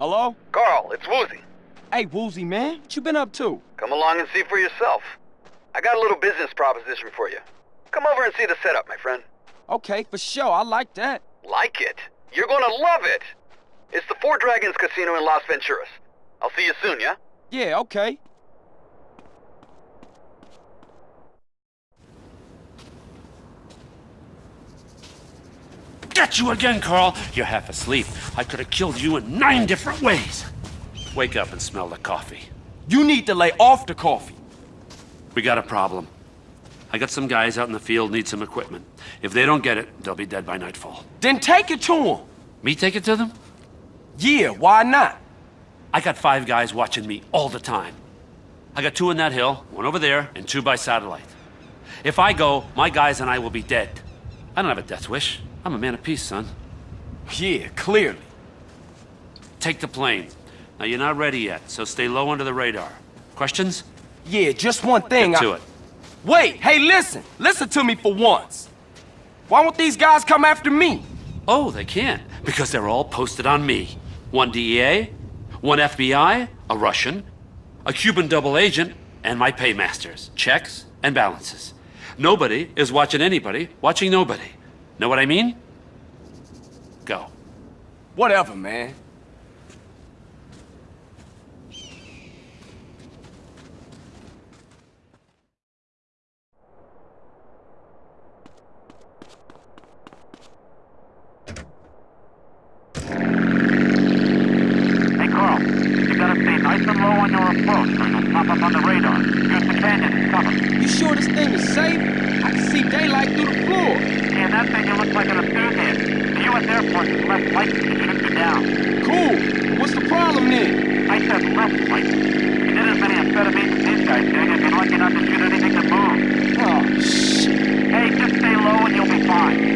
Hello? Carl, it's Woozie. Hey, Woozie, man. What you been up to? Come along and see for yourself. I got a little business proposition for you. Come over and see the setup, my friend. Okay, for sure. I like that. Like it? You're gonna love it! It's the Four Dragons Casino in Las Venturas. I'll see you soon, yeah? Yeah, okay. Get you again, Carl! You're half asleep. I could have killed you in nine different ways. Wake up and smell the coffee. You need to lay off the coffee. We got a problem. I got some guys out in the field need some equipment. If they don't get it, they'll be dead by nightfall. Then take it to them. Me take it to them? Yeah, why not? I got five guys watching me all the time. I got two in that hill, one over there, and two by satellite. If I go, my guys and I will be dead. I don't have a death wish. I'm a man of peace, son. Yeah, clearly. Take the plane. Now, you're not ready yet, so stay low under the radar. Questions? Yeah, just one thing. Get to I... it. Wait, hey, listen. Listen to me for once. Why won't these guys come after me? Oh, they can't, because they're all posted on me. One DEA, one FBI, a Russian, a Cuban double agent, and my paymasters, checks and balances. Nobody is watching anybody, watching nobody. Know what I mean? Go. Whatever, man. Hey, Carl, you gotta stay nice and low on your approach or you'll pop up on the radar. Use the canyon as cover. You sure this thing is safe? I can see daylight through the floor. Yeah, that thing you look like an enthusiast. U.S. Air Force is less likely to shoot you down. Cool. What's the problem then? I said less likely. You did as many amphetamines as these guys did, you'd be lucky not to shoot anything that moves. Oh, shit. Hey, just stay low and you'll be fine.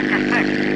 Doctor Six.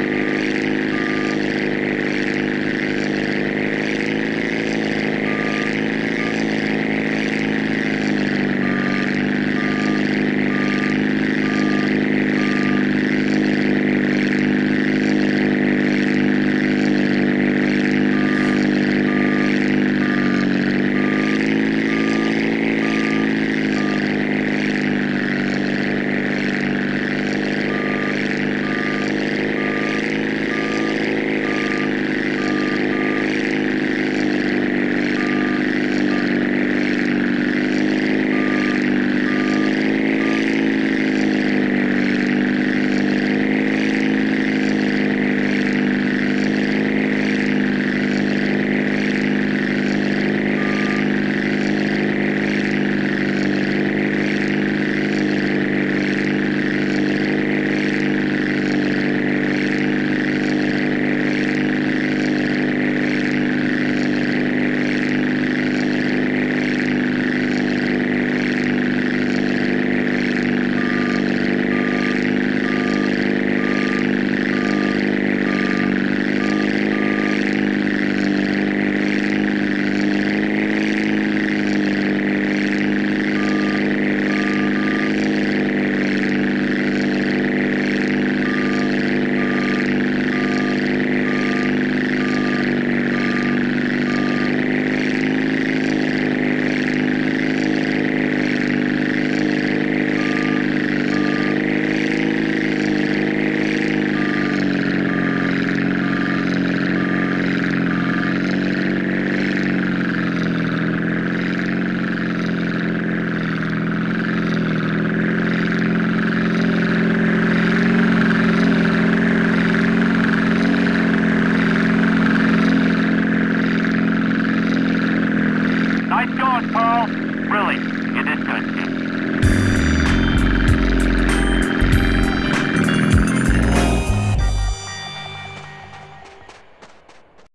Paul, really, you did good.